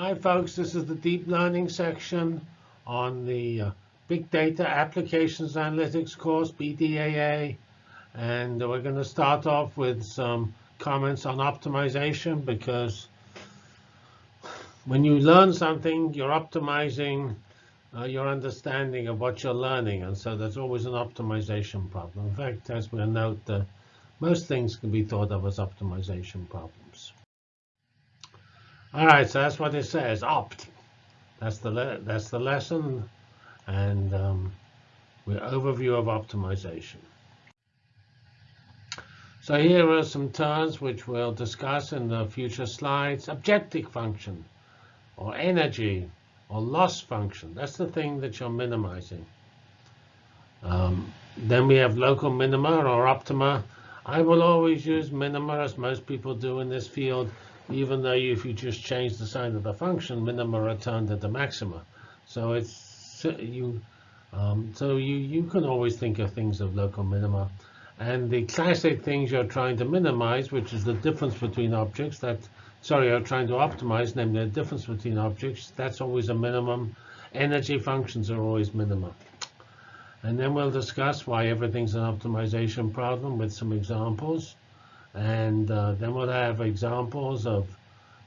Hi, folks. This is the deep learning section on the uh, Big Data Applications Analytics course, BDAA. And we're going to start off with some comments on optimization because when you learn something, you're optimizing uh, your understanding of what you're learning. And so there's always an optimization problem. In fact, as we'll note, uh, most things can be thought of as optimization problems. All right, so that's what it says, opt. That's the, that's the lesson and um, we're overview of optimization. So here are some terms which we'll discuss in the future slides. Objective function, or energy, or loss function. That's the thing that you're minimizing. Um, then we have local minima or optima. I will always use minima, as most people do in this field, even though if you just change the sign of the function, minima are turned the maxima. So it's you. Um, so you you can always think of things of local minima, and the classic things you're trying to minimize, which is the difference between objects. That sorry, you're trying to optimize, namely the difference between objects. That's always a minimum. Energy functions are always minimum. And then we'll discuss why everything's an optimization problem with some examples. And uh, then we'll have examples of,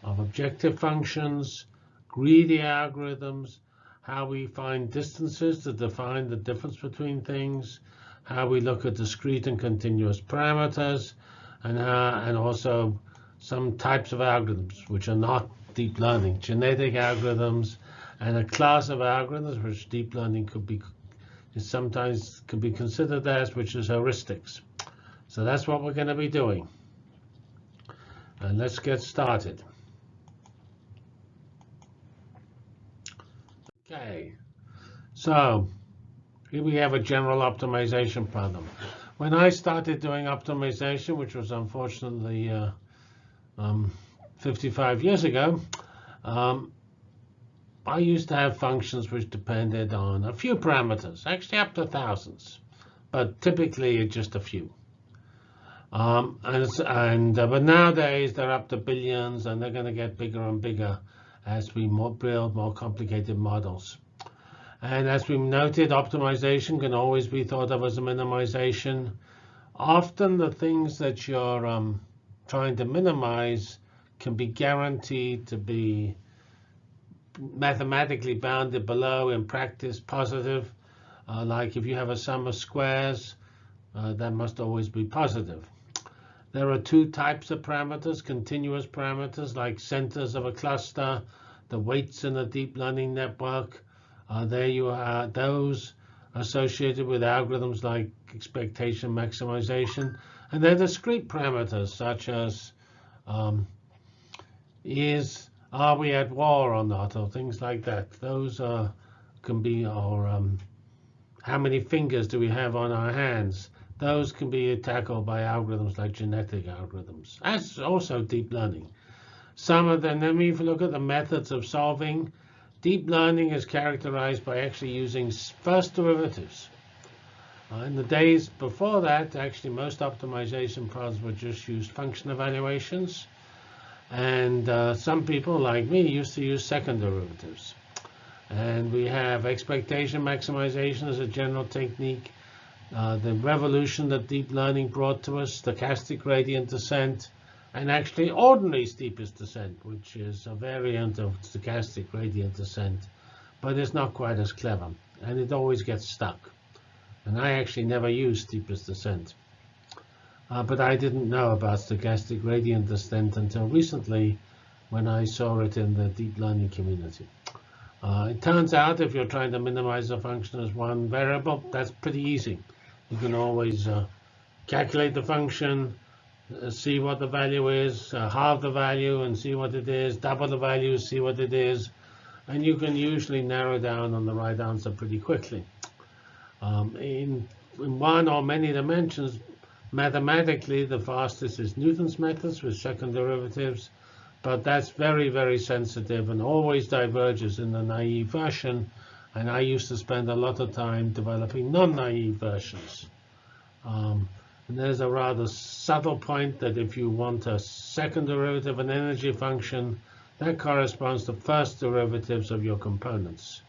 of objective functions, greedy algorithms, how we find distances to define the difference between things, how we look at discrete and continuous parameters, and, how, and also some types of algorithms which are not deep learning, genetic algorithms, and a class of algorithms which deep learning could be sometimes could be considered as, which is heuristics. So that's what we're going to be doing. And let's get started. Okay, so here we have a general optimization problem. When I started doing optimization, which was unfortunately uh, um, 55 years ago, um, I used to have functions which depended on a few parameters, actually up to thousands, but typically just a few. Um, and, and uh, but nowadays they're up to billions, and they're going to get bigger and bigger as we more build more complicated models. And as we've noted, optimization can always be thought of as a minimization. Often the things that you're um, trying to minimize can be guaranteed to be mathematically bounded below, in practice positive. Uh, like if you have a sum of squares, uh, that must always be positive. There are two types of parameters, continuous parameters like centers of a cluster, the weights in a deep learning network. Uh, there you are, those associated with algorithms like expectation maximization. And then discrete parameters such as um, is are we at war or not, or things like that. Those uh, can be, or um, how many fingers do we have on our hands? Those can be tackled by algorithms like genetic algorithms, as also deep learning. Some of them, then you look at the methods of solving, deep learning is characterized by actually using first derivatives. Uh, in the days before that, actually most optimization problems were just used function evaluations. And uh, some people, like me, used to use second derivatives. And we have expectation maximization as a general technique uh, the revolution that deep learning brought to us, stochastic gradient descent, and actually ordinary steepest descent, which is a variant of stochastic gradient descent, but it's not quite as clever, and it always gets stuck. And I actually never used steepest descent. Uh, but I didn't know about stochastic gradient descent until recently when I saw it in the deep learning community. Uh, it turns out if you're trying to minimize a function as one variable, that's pretty easy. You can always uh, calculate the function, uh, see what the value is, uh, halve the value and see what it is, double the value, see what it is, and you can usually narrow down on the right answer pretty quickly. Um, in, in one or many dimensions, mathematically, the fastest is Newton's methods with second derivatives, but that's very, very sensitive and always diverges in the naive version and I used to spend a lot of time developing non-naive versions. Um, and there's a rather subtle point that if you want a second derivative, of an energy function, That corresponds to first derivatives of your components.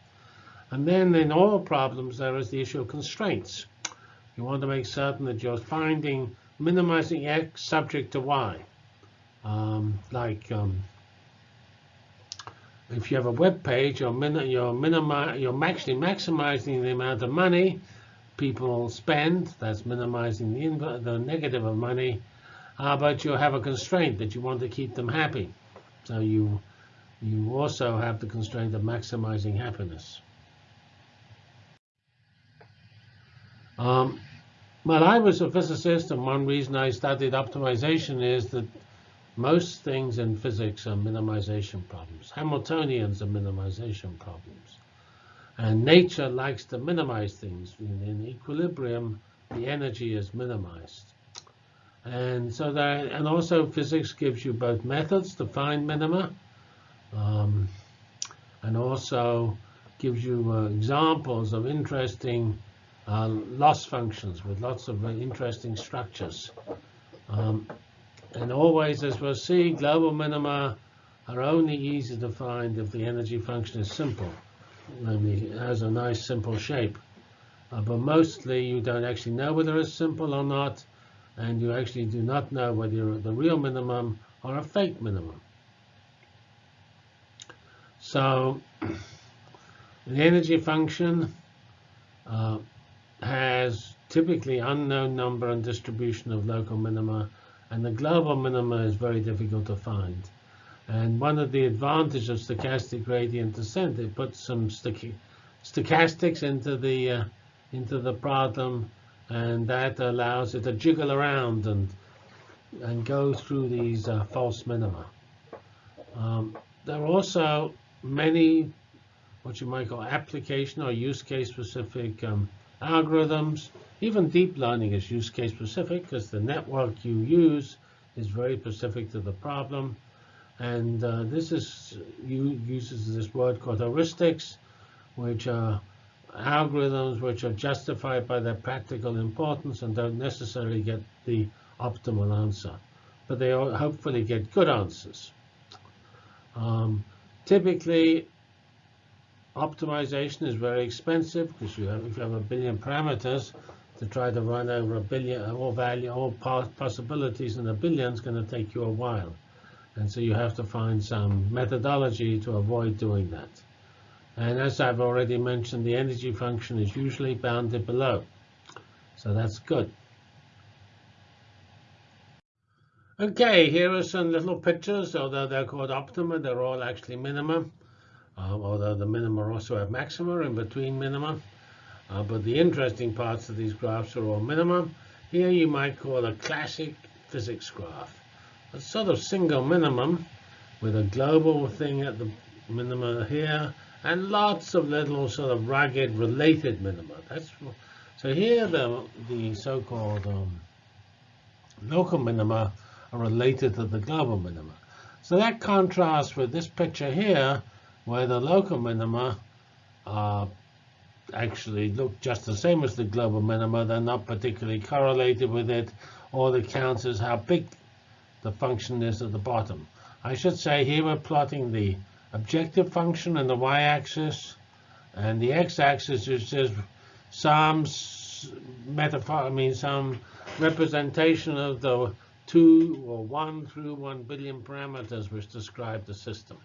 And then in all problems, there is the issue of constraints. You want to make certain that you're finding minimizing x subject to y. Um, like um, if you have a web page, you're, min you're, minimi you're actually maximizing the amount of money people spend. That's minimizing the, the negative of money. Uh, but you have a constraint that you want to keep them happy. So you, you also have the constraint of maximizing happiness. Um, well, I was a physicist, and one reason I studied optimization is that most things in physics are minimization problems. Hamiltonians are minimization problems. And nature likes to minimize things. In, equilibrium, the energy is minimized. And so that, and also physics gives you both methods to find minima, um, and also gives you uh, examples of interesting uh, loss functions with lots of interesting structures. Um, and always, as we'll see, global minima are only easy to find if the energy function is simple. Namely, has a nice simple shape. Uh, but mostly you don't actually know whether it's simple or not, and you actually do not know whether you're the real minimum or a fake minimum. So the energy function uh, has typically unknown number and distribution of local minima, and the global minima is very difficult to find. And one of the advantages of stochastic gradient descent, it puts some stochastics into the uh, into the problem, and that allows it to jiggle around and and go through these uh, false minima. Um, there are also many what you might call application or use case specific um, algorithms. Even deep learning is use case specific because the network you use is very specific to the problem. And uh, this is you uses this word called heuristics, which are algorithms which are justified by their practical importance and don't necessarily get the optimal answer. But they hopefully get good answers. Um, typically, Optimization is very expensive because you have, if you have a billion parameters to try to run over a billion, all value, all possibilities in a billion is going to take you a while. And so you have to find some methodology to avoid doing that. And as I've already mentioned, the energy function is usually bounded below. So that's good. Okay, here are some little pictures, although they're called optima, they're all actually minimum um, although the minima also have maxima in between minima. Uh, but the interesting parts of these graphs are all minimum. Here you might call a classic physics graph. A sort of single minimum with a global thing at the minima here and lots of little sort of rugged related minima. That's so here the the so-called um, local minima are related to the global minima. So that contrasts with this picture here where the local minima uh, actually look just the same as the global minima. They're not particularly correlated with it. All that counts is how big the function is at the bottom. I should say here we're plotting the objective function and the y-axis, and the x-axis is just some metaphor, I mean some representation of the two or one through one billion parameters which describe the system.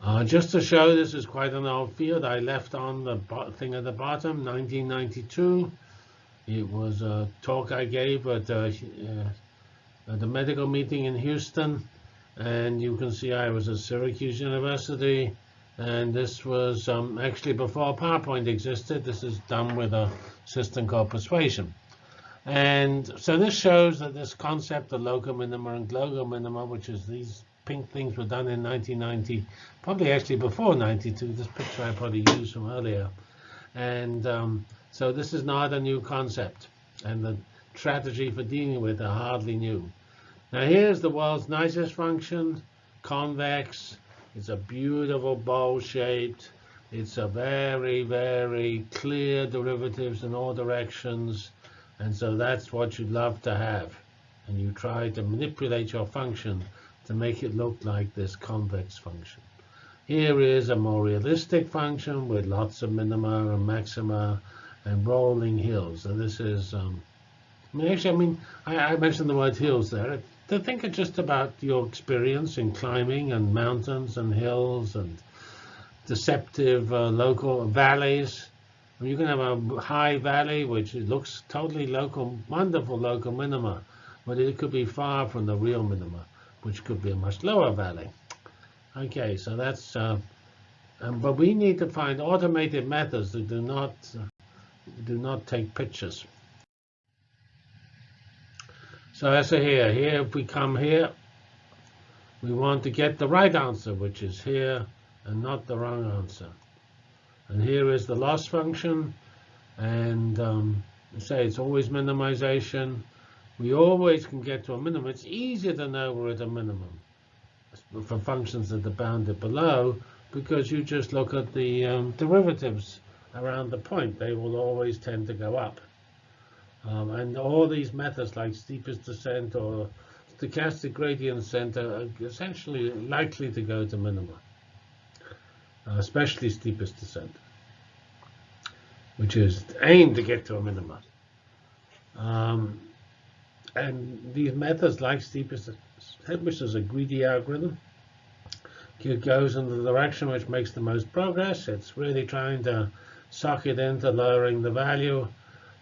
Uh, just to show this is quite an old field, I left on the thing at the bottom, 1992. It was a talk I gave at, uh, at the medical meeting in Houston. And you can see I was at Syracuse University. And this was um, actually before PowerPoint existed. This is done with a system called Persuasion. And so this shows that this concept of local minima and global minima, which is these pink things were done in 1990, probably actually before 92. This picture I probably used from earlier. And um, so this is not a new concept. And the strategy for dealing with it hardly new. Now here's the world's nicest function, convex. It's a beautiful bowl shaped. It's a very, very clear derivatives in all directions. And so that's what you'd love to have. And you try to manipulate your function to make it look like this convex function. Here is a more realistic function with lots of minima and maxima and rolling hills. And this is, um, I mean, actually, I mean, I, I mentioned the word hills there. To think of just about your experience in climbing and mountains and hills and deceptive uh, local valleys. You can have a high valley which looks totally local, wonderful local minima, but it could be far from the real minima, which could be a much lower valley. Okay, so that's, uh, um, but we need to find automated methods that do not uh, do not take pictures. So as a here, here if we come here, we want to get the right answer, which is here, and not the wrong answer. And here is the loss function, and um, say it's always minimization. We always can get to a minimum. It's easier to know we're at a minimum for functions that are bounded below, because you just look at the um, derivatives around the point. They will always tend to go up. Um, and all these methods like steepest descent or stochastic gradient descent are essentially likely to go to minima, uh, especially steepest descent, which is aimed to get to a minima. Um, and these methods like steepest descent, which is a greedy algorithm, it goes in the direction which makes the most progress. It's really trying to suck it into lowering the value.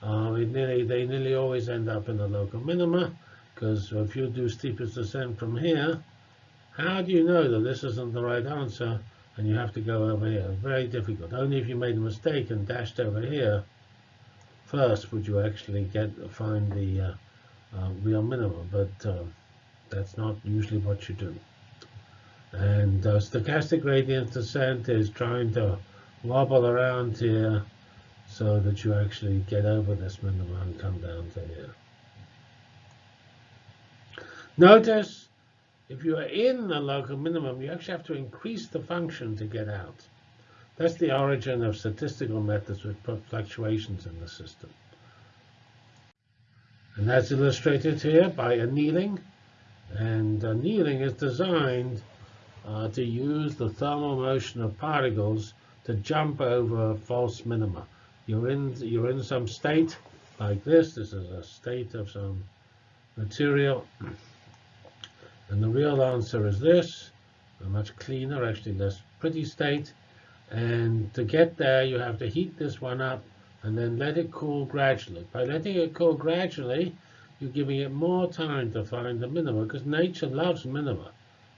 Uh, nearly, they nearly always end up in the local minima, because if you do steepest descent from here, how do you know that this isn't the right answer and you have to go over here? Very difficult. Only if you made a mistake and dashed over here first would you actually get find the uh, uh, real minimum, but uh, that's not usually what you do. And uh, stochastic gradient descent is trying to wobble around here so that you actually get over this minimum and come down to here. Notice if you are in the local minimum, you actually have to increase the function to get out. That's the origin of statistical methods with fluctuations in the system. And that's illustrated here by annealing. And annealing is designed uh, to use the thermal motion of particles to jump over false minima. You're in, you're in some state like this. This is a state of some material. And the real answer is this, a much cleaner, actually less pretty state. And to get there, you have to heat this one up and then let it cool gradually. By letting it cool gradually, you're giving it more time to find the minimum, because nature loves minima.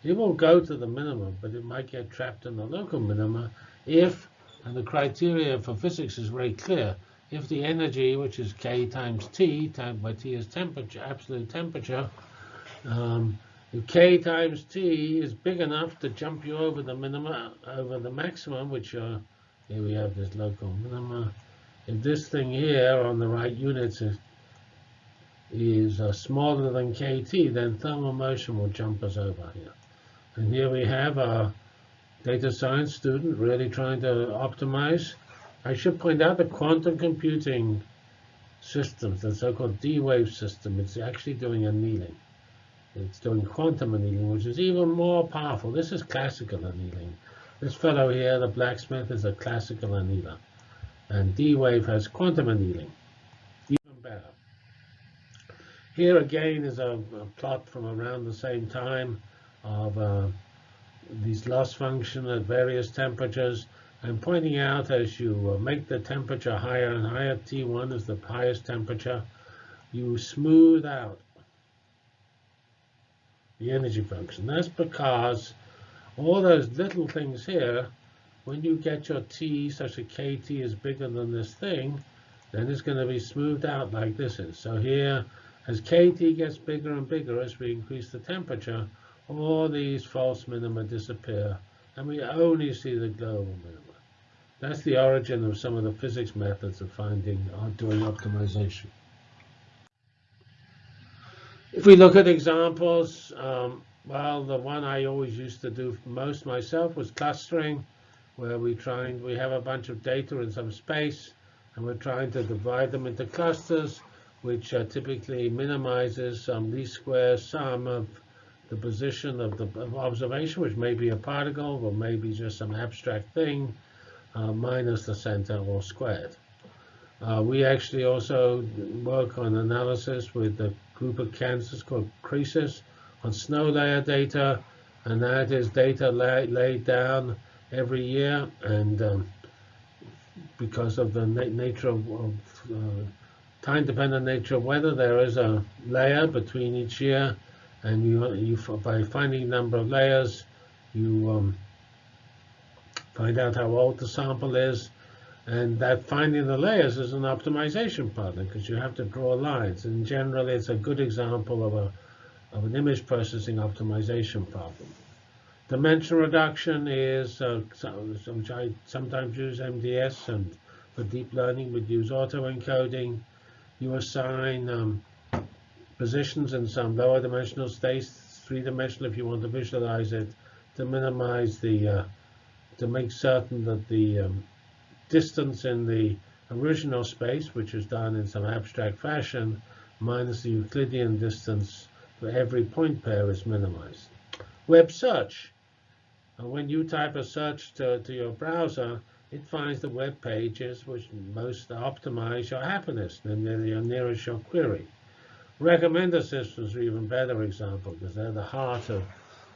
It will go to the minimum, but it might get trapped in the local minima if, and the criteria for physics is very clear, if the energy, which is k times t, times by t is temperature, absolute temperature, um, if k times t is big enough to jump you over the minima, over the maximum, which are, here we have this local minima. If this thing here on the right units is, is uh, smaller than kt, then thermal motion will jump us over here. And here we have a data science student really trying to optimize. I should point out the quantum computing systems, the so-called D-wave system, it's actually doing annealing. It's doing quantum annealing, which is even more powerful. This is classical annealing. This fellow here, the blacksmith, is a classical annealer. And D-wave has quantum annealing, even better. Here again is a, a plot from around the same time of uh, these loss function at various temperatures. I'm pointing out as you uh, make the temperature higher and higher, T1 is the highest temperature, you smooth out the energy function. That's because all those little things here, when you get your T such that KT is bigger than this thing, then it's going to be smoothed out like this is. So here, as KT gets bigger and bigger as we increase the temperature, all these false minima disappear, and we only see the global minima. That's the origin of some of the physics methods of finding or doing optimization. If we look at examples, um, well, the one I always used to do most myself was clustering, where we try we have a bunch of data in some space, and we're trying to divide them into clusters, which uh, typically minimizes some least square sum of the position of the of observation, which may be a particle or maybe just some abstract thing, uh, minus the center all squared. Uh, we actually also work on analysis with a group of Kansas called CReSIS on snow layer data, and that is data lay, laid down every year. And um, because of the na nature of, of uh, time-dependent nature of weather, there is a layer between each year, and you, you by finding number of layers, you um, find out how old the sample is, and that finding the layers is an optimization problem because you have to draw lines. And generally, it's a good example of a of an image processing optimization problem. Dimension reduction is, uh, which I sometimes use MDS, and for deep learning, we use autoencoding. You assign um, positions in some lower dimensional space, three-dimensional if you want to visualize it, to minimize the, uh, to make certain that the um, distance in the original space, which is done in some abstract fashion, minus the Euclidean distance for every point pair is minimized. Web search when you type a search to, to your browser, it finds the web pages which most optimize your happiness, and they're your nearest your query. Recommender systems are even better example because they're the heart of,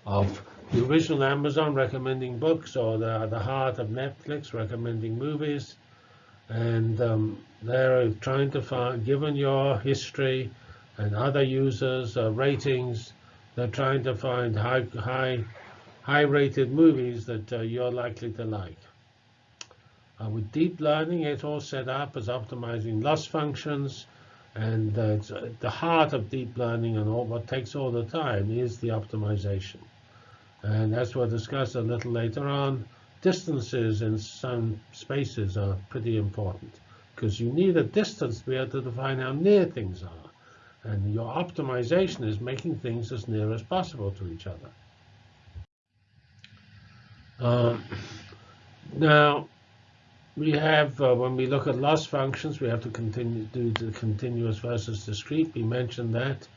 of the original Amazon recommending books, or they're the heart of Netflix recommending movies. And um, they're trying to find, given your history and other users' uh, ratings, they're trying to find high, high high-rated movies that uh, you're likely to like. Uh, with deep learning, it's all set up as optimizing loss functions, and uh, the heart of deep learning and all what takes all the time is the optimization. And as we'll discuss a little later on, distances in some spaces are pretty important because you need a distance to be able to define how near things are. And your optimization is making things as near as possible to each other. Um, now, we have, uh, when we look at loss functions, we have to continue do the continuous versus discrete. We mentioned that.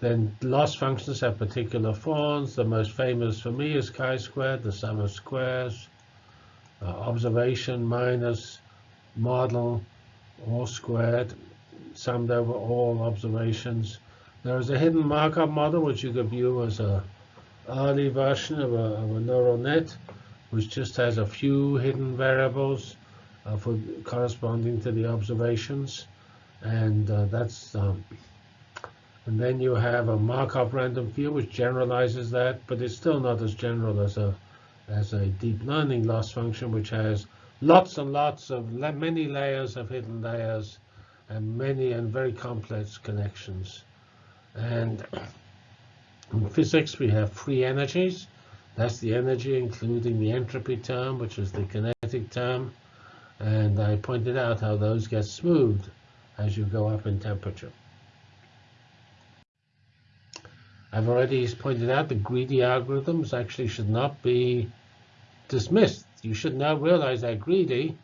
Then loss functions have particular forms. The most famous for me is chi-squared, the sum of squares. Uh, observation minus model, all squared, summed over all observations. There is a hidden Markov model, which you could view as a early version of a, of a neural net, which just has a few hidden variables uh, for corresponding to the observations. And uh, that's um, and then you have a Markov random field which generalizes that, but it's still not as general as a as a deep learning loss function, which has lots and lots of many layers of hidden layers and many and very complex connections. And in physics, we have free energies. That's the energy, including the entropy term, which is the kinetic term. And I pointed out how those get smoothed as you go up in temperature. I've already pointed out the greedy algorithms actually should not be dismissed. You should now realize they're greedy,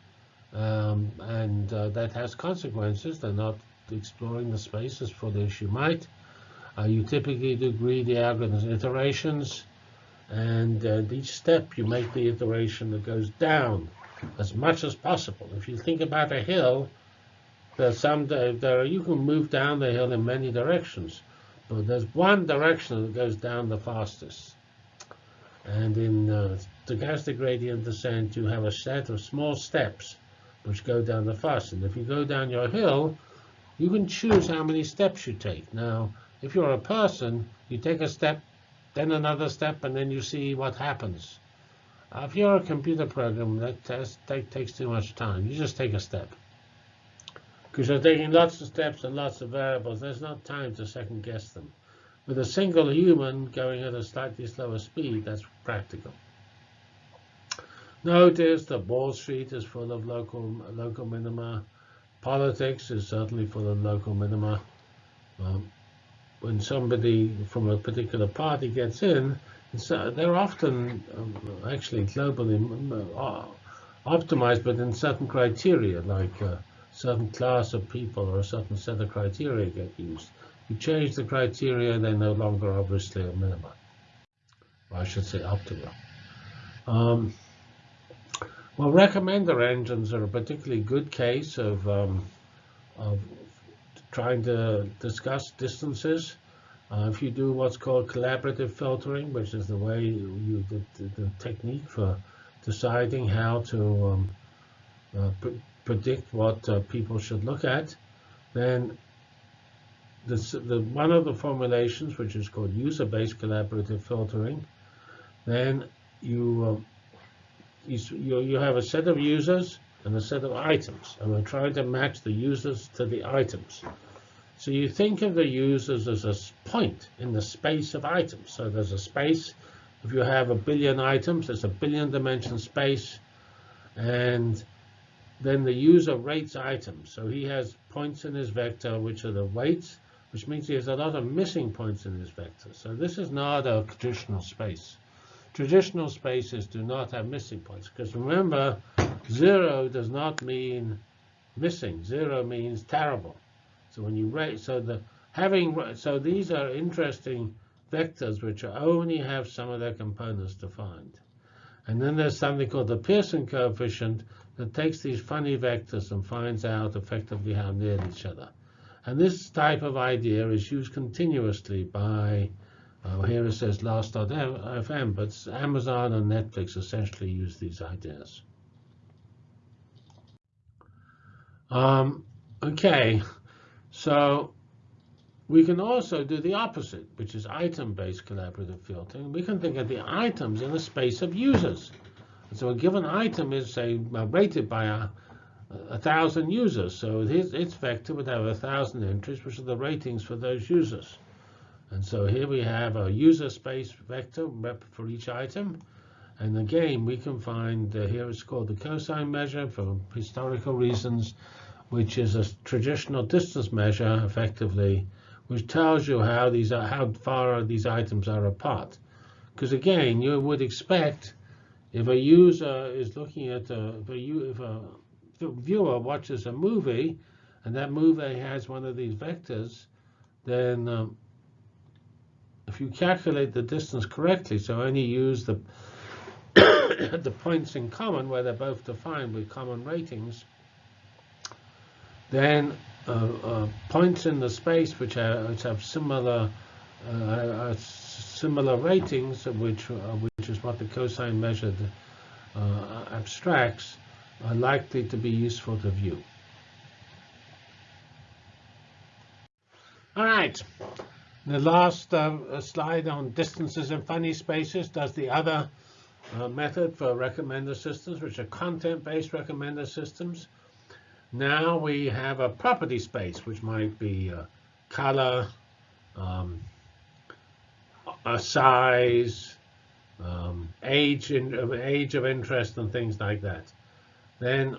um, and uh, that has consequences. They're not exploring the space as fully as you might. Uh, you typically do greedy algorithms iterations, and uh, each step you make the iteration that goes down as much as possible. If you think about a hill, there's some there you can move down the hill in many directions, but there's one direction that goes down the fastest. And in uh, stochastic gradient descent, you have a set of small steps which go down the fastest. And if you go down your hill, you can choose how many steps you take. Now, if you're a person, you take a step, then another step, and then you see what happens. Uh, if you're a computer program, that, that takes too much time. You just take a step. Because you're taking lots of steps and lots of variables. There's not time to second guess them. With a single human going at a slightly slower speed, that's practical. Notice that Wall Street is full of local local minima. Politics is certainly full of local minima. Um, when somebody from a particular party gets in, uh, they're often um, actually globally uh, optimized, but in certain criteria, like a certain class of people or a certain set of criteria get used. You change the criteria, they're no longer obviously a minima. Or I should say optimal. Um, well, recommender engines are a particularly good case of, um, of trying to discuss distances. Uh, if you do what's called collaborative filtering, which is the way you, the, the, the technique for deciding how to um, uh, pr predict what uh, people should look at, then this, the, one of the formulations, which is called user-based collaborative filtering, then you, um, you, you have a set of users and a set of items, and we're trying to match the users to the items. So you think of the users as a point in the space of items. So there's a space. If you have a billion items, there's a billion dimension space. And then the user rates items. So he has points in his vector, which are the weights, which means he has a lot of missing points in his vector. So this is not a traditional space. Traditional spaces do not have missing points. Because remember, zero does not mean missing. Zero means terrible. So when you rate, so the having, so these are interesting vectors which only have some of their components defined. And then there's something called the Pearson coefficient that takes these funny vectors and finds out effectively how near each other. And this type of idea is used continuously by, uh, here it says last.fm, but Amazon and Netflix essentially use these ideas. Um, okay, so we can also do the opposite, which is item-based collaborative filtering. We can think of the items in a space of users. And so a given item is, say, rated by a, a thousand users. So its, its vector would have a thousand entries, which are the ratings for those users. And so here we have a user space vector for each item. And again, we can find, uh, here it's called the cosine measure for historical reasons which is a traditional distance measure, effectively, which tells you how these are, how far these items are apart. Because again, you would expect if a user is looking at a, if a, if a viewer watches a movie, and that movie has one of these vectors, then um, if you calculate the distance correctly, so only use the the points in common where they're both defined with common ratings, then uh, uh, points in the space which, are, which have similar uh, similar ratings, which which is what the cosine measure abstracts, are likely to be useful to view. All right. The last uh, slide on distances and funny spaces does the other uh, method for recommender systems, which are content-based recommender systems. Now we have a property space, which might be a color, um, a size, um, age, in, age of interest, and things like that. Then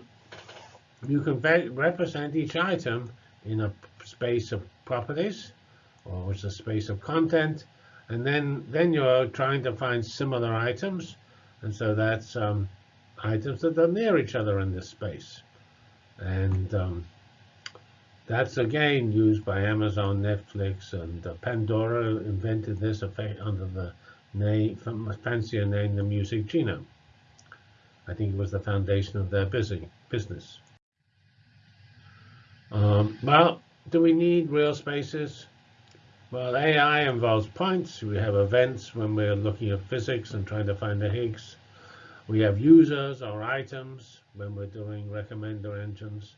you can represent each item in a space of properties, or is a space of content, and then then you're trying to find similar items, and so that's um, items that are near each other in this space. And um, that's again used by Amazon, Netflix, and uh, Pandora invented this effect under the name, fancier name, the Music Genome. I think it was the foundation of their busy, business. Um, well, do we need real spaces? Well, AI involves points. We have events when we're looking at physics and trying to find the Higgs. We have users or items when we're doing recommender engines.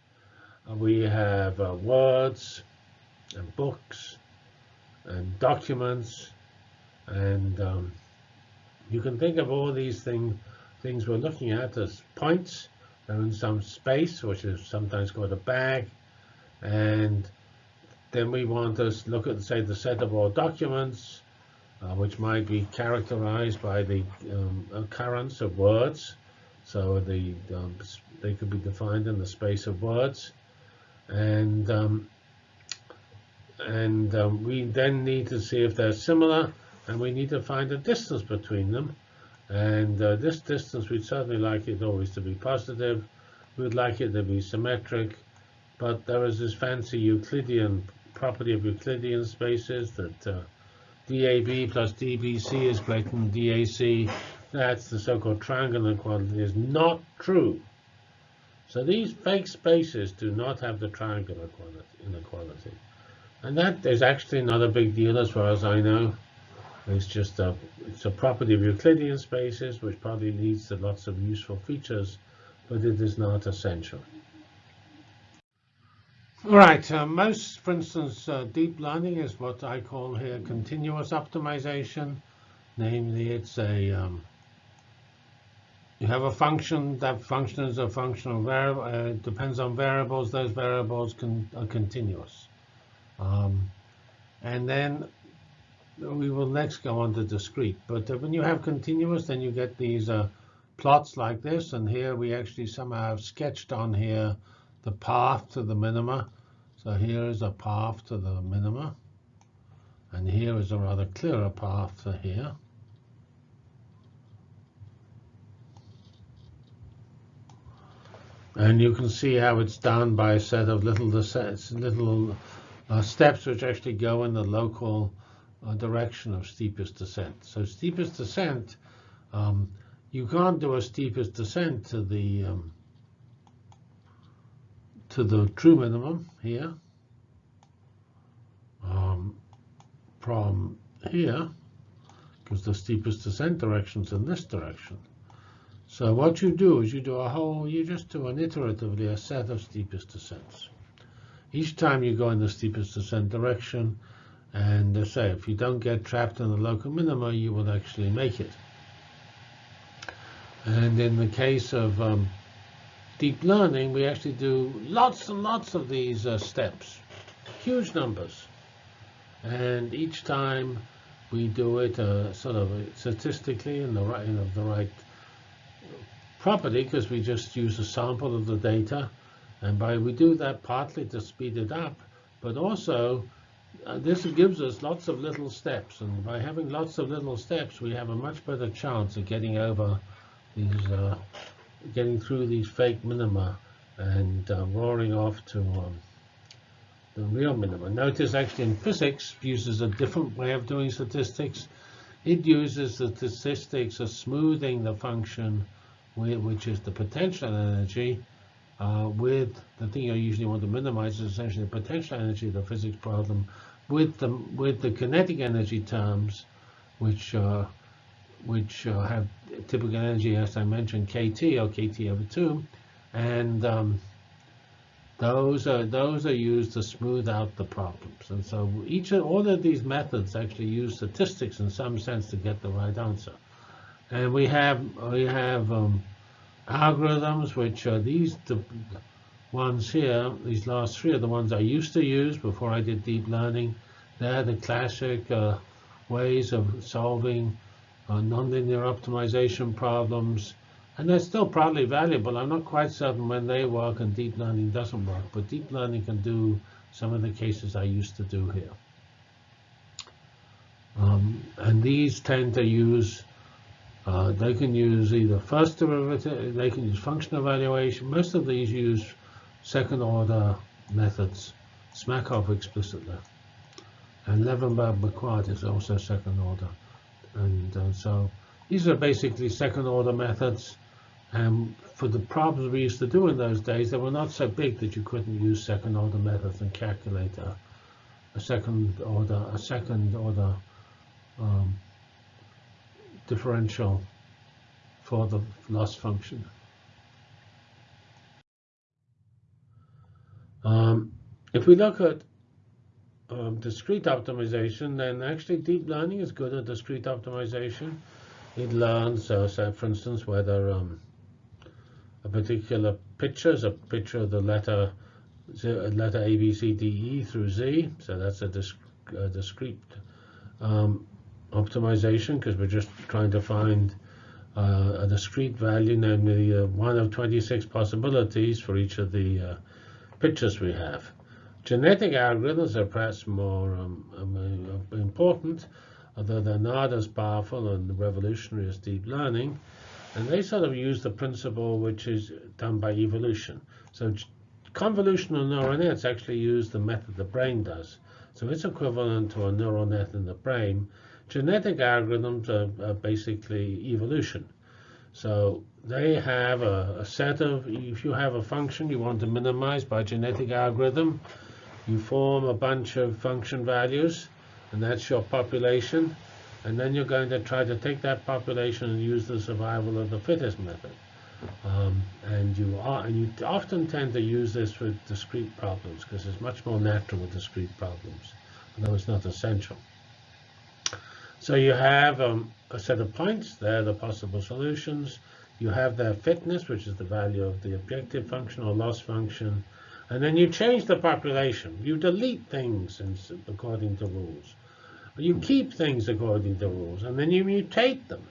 Uh, we have uh, words and books and documents. And um, you can think of all these thing, things we're looking at as points. They're in some space, which is sometimes called a bag. And then we want to look at, say, the set of all documents uh, which might be characterized by the um, occurrence of words. So the um, they could be defined in the space of words, and um, and um, we then need to see if they're similar, and we need to find a distance between them. And uh, this distance, we'd certainly like it always to be positive. We'd like it to be symmetric, but there is this fancy Euclidean property of Euclidean spaces that uh, DAB plus DBC is greater than DAC. That's the so-called triangular inequality is not true. So these fake spaces do not have the triangular inequality. And that is actually not a big deal as far as I know. It's just a, it's a property of Euclidean spaces, which probably leads to lots of useful features, but it is not essential. All right, uh, most, for instance, uh, deep learning is what I call here continuous optimization. Namely, it's a um, you have a function. That function is a functional variable. Uh, depends on variables. Those variables can, are continuous. Um, and then we will next go on to discrete. But uh, when you have continuous, then you get these uh, plots like this. And here we actually somehow have sketched on here the path to the minima. So here is a path to the minima. And here is a rather clearer path to here. And you can see how it's done by a set of little little uh, steps which actually go in the local uh, direction of steepest descent. So steepest descent, um, you can't do a steepest descent to the um, to the true minimum here um, from here because the steepest descent direction is in this direction. So what you do is you do a whole, you just do an iteratively a set of steepest descents. Each time you go in the steepest descent direction, and uh, say if you don't get trapped in the local minima, you will actually make it. And in the case of um, deep learning, we actually do lots and lots of these uh, steps, huge numbers. And each time we do it uh, sort of statistically in the right, in the right property, because we just use a sample of the data. And by we do that partly to speed it up, but also uh, this gives us lots of little steps. And by having lots of little steps, we have a much better chance of getting over these uh, getting through these fake minima and uh, roaring off to um, the real minima. Notice actually in physics uses a different way of doing statistics. It uses the statistics of smoothing the function, which is the potential energy, uh, with the thing you usually want to minimize is essentially the potential energy of the physics problem with the with the kinetic energy terms, which uh, which uh, have typical energy, as I mentioned, kT or kT over 2, and um, those are those are used to smooth out the problems. And so each of all of these methods actually use statistics in some sense to get the right answer. And we have we have um, algorithms which are these the ones here. These last three are the ones I used to use before I did deep learning. They're the classic uh, ways of solving uh, nonlinear optimization problems. And they're still probably valuable. I'm not quite certain when they work and deep learning doesn't work, but deep learning can do some of the cases I used to do here. Um, and these tend to use, uh, they can use either first derivative, they can use function evaluation. Most of these use second order methods, Smakov explicitly. And Levenberg-Marquardt is also second order. And uh, so these are basically second order methods. And for the problems we used to do in those days, they were not so big that you couldn't use second order methods and calculate a, a second order a second order um, differential for the loss function. Um, if we look at um, discrete optimization, then actually deep learning is good at discrete optimization. It learns, uh, say, for instance, whether um, a particular picture is a picture of the letter letter A, B, C, D, E through Z. So that's a, disc a discrete um, optimization because we're just trying to find uh, a discrete value, namely uh, one of 26 possibilities for each of the uh, pictures we have. Genetic algorithms are perhaps more um, um, important, although they're not as powerful and revolutionary as deep learning. And they sort of use the principle which is done by evolution. So convolutional neural nets actually use the method the brain does. So it's equivalent to a neural net in the brain. Genetic algorithms are, are basically evolution. So they have a, a, set of, if you have a function you want to minimize by genetic algorithm, you form a bunch of function values, and that's your population. And then you're going to try to take that population and use the survival of the fittest method. Um, and you are, and you often tend to use this with discrete problems because it's much more natural with discrete problems, although it's not essential. So you have um, a set of points, they're the possible solutions. You have their fitness, which is the value of the objective function or loss function. And then you change the population. You delete things according to rules. You keep things according to rules, and then you mutate them,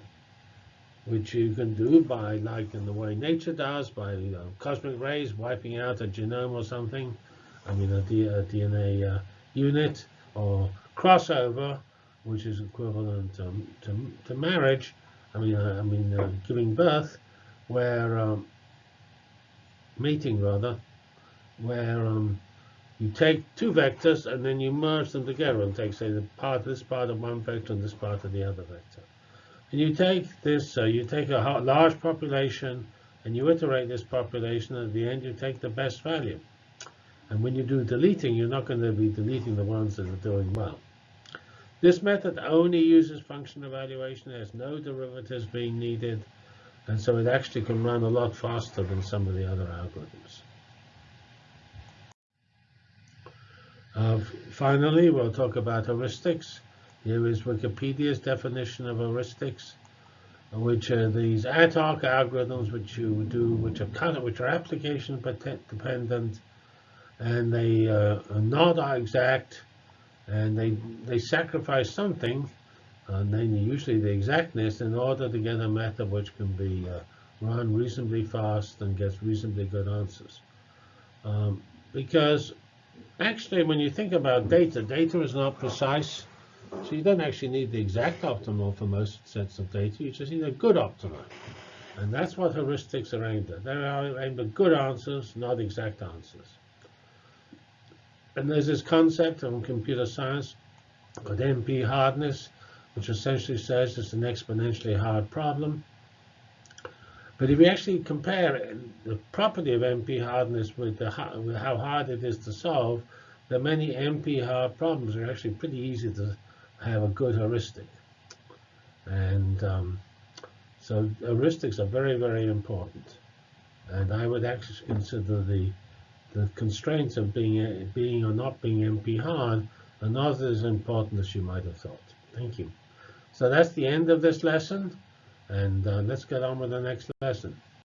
which you can do by, like in the way nature does, by you know, cosmic rays wiping out a genome or something, I mean a, DNA uh, unit, or crossover, which is equivalent to, to, to marriage, I mean, uh, I mean uh, giving birth, where um, mating rather, where um, you take two vectors and then you merge them together and take, say, the part this part of one vector and this part of the other vector. And you take this, uh, you take a large population and you iterate this population. At the end, you take the best value. And when you do deleting, you're not going to be deleting the ones that are doing well. This method only uses function evaluation. There's no derivatives being needed. And so it actually can run a lot faster than some of the other algorithms. Uh, finally, we'll talk about heuristics. Here is Wikipedia's definition of heuristics, which are these ad hoc algorithms which you do, which are kind of, which are application dependent, and they uh, are not exact, and they they sacrifice something, and then usually the exactness, in order to get a method which can be uh, run reasonably fast and gets reasonably good answers. Um, because actually, when you think about data, data is not precise. So you don't actually need the exact optimal for most sets of data. You just need a good optimal. And that's what heuristics are aimed at. They're aimed at good answers, not exact answers. And there's this concept of computer science called NP hardness, which essentially says it's an exponentially hard problem. But if you actually compare the property of NP hardness with, the, with how hard it is to solve, the many NP hard problems are actually pretty easy to have a good heuristic. And um, so heuristics are very, very important. And I would actually consider the the constraints of being being or not being NP hard are not as important as you might have thought. Thank you. So that's the end of this lesson. And uh, let's get on with the next lesson.